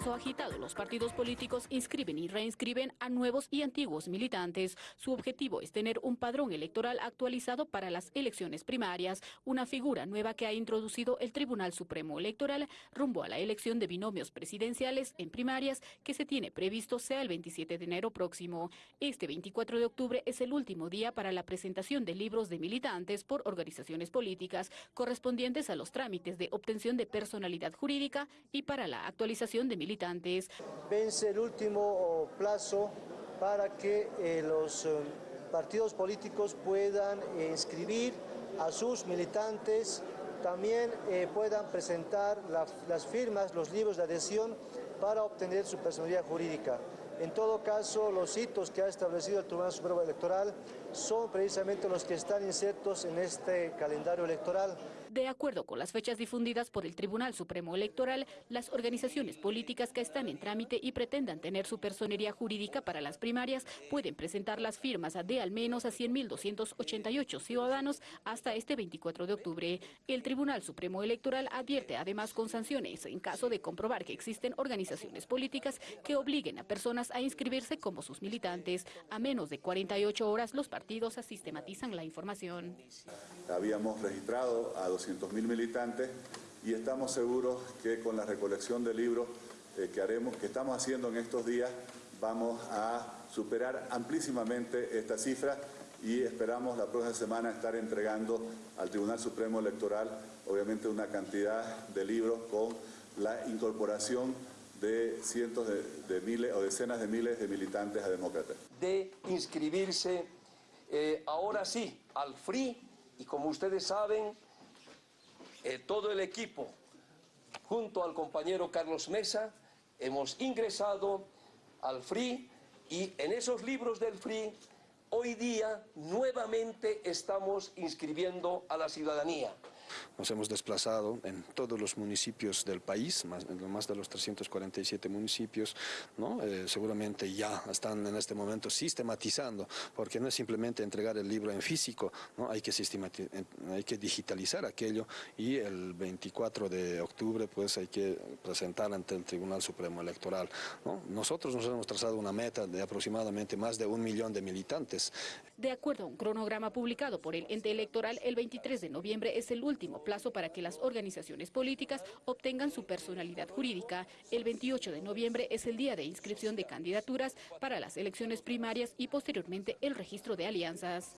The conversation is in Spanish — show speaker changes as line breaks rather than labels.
paso agitado, los partidos políticos inscriben y reinscriben a nuevos y antiguos militantes. Su objetivo es tener un padrón electoral actualizado para las elecciones primarias, una figura nueva que ha introducido el Tribunal Supremo Electoral rumbo a la elección de binomios presidenciales en primarias que se tiene previsto sea el 27 de enero próximo. Este 24 de octubre es el último día para la presentación de libros de militantes por organizaciones políticas correspondientes a los trámites de obtención de personalidad jurídica y para la actualización de militantes.
Vence el último plazo para que eh, los eh, partidos políticos puedan eh, inscribir a sus militantes, también eh, puedan presentar las firmas, los libros de adhesión para obtener su personalidad jurídica. En todo caso, los hitos que ha establecido el Tribunal Supremo Electoral son precisamente los que están insertos en este calendario electoral.
De acuerdo con las fechas difundidas por el Tribunal Supremo Electoral, las organizaciones políticas que están en trámite y pretendan tener su personería jurídica para las primarias pueden presentar las firmas de al menos a 100.288 ciudadanos hasta este 24 de octubre. El Tribunal Supremo Electoral advierte además con sanciones en caso de comprobar que existen organizaciones políticas que obliguen a personas a inscribirse como sus militantes. A menos de 48 horas los partidos sistematizan la información.
Habíamos registrado a 200.000 militantes y estamos seguros que con la recolección de libros eh, que haremos, que estamos haciendo en estos días, vamos a superar amplísimamente esta cifra y esperamos la próxima semana estar entregando al Tribunal Supremo Electoral obviamente una cantidad de libros con la incorporación de cientos de, miles o decenas de miles de militantes a demócratas.
De inscribirse eh, ahora sí al FRI y como ustedes saben eh, todo el equipo, junto al compañero Carlos Mesa, hemos ingresado al FRI y en esos libros del FRI hoy día nuevamente estamos inscribiendo a la ciudadanía.
Nos hemos desplazado en todos los municipios del país, más, más de los 347 municipios, ¿no? Eh, seguramente ya están en este momento sistematizando, porque no es simplemente entregar el libro en físico, ¿no? hay, que hay que digitalizar aquello y el 24 de octubre pues hay que presentar ante el Tribunal Supremo Electoral. ¿no? Nosotros nos hemos trazado una meta de aproximadamente más de un millón de militantes.
De acuerdo a un cronograma publicado por el ente electoral, el 23 de noviembre es el último plazo para que las organizaciones políticas obtengan su personalidad jurídica. El 28 de noviembre es el día de inscripción de candidaturas para las elecciones primarias y posteriormente el registro de alianzas.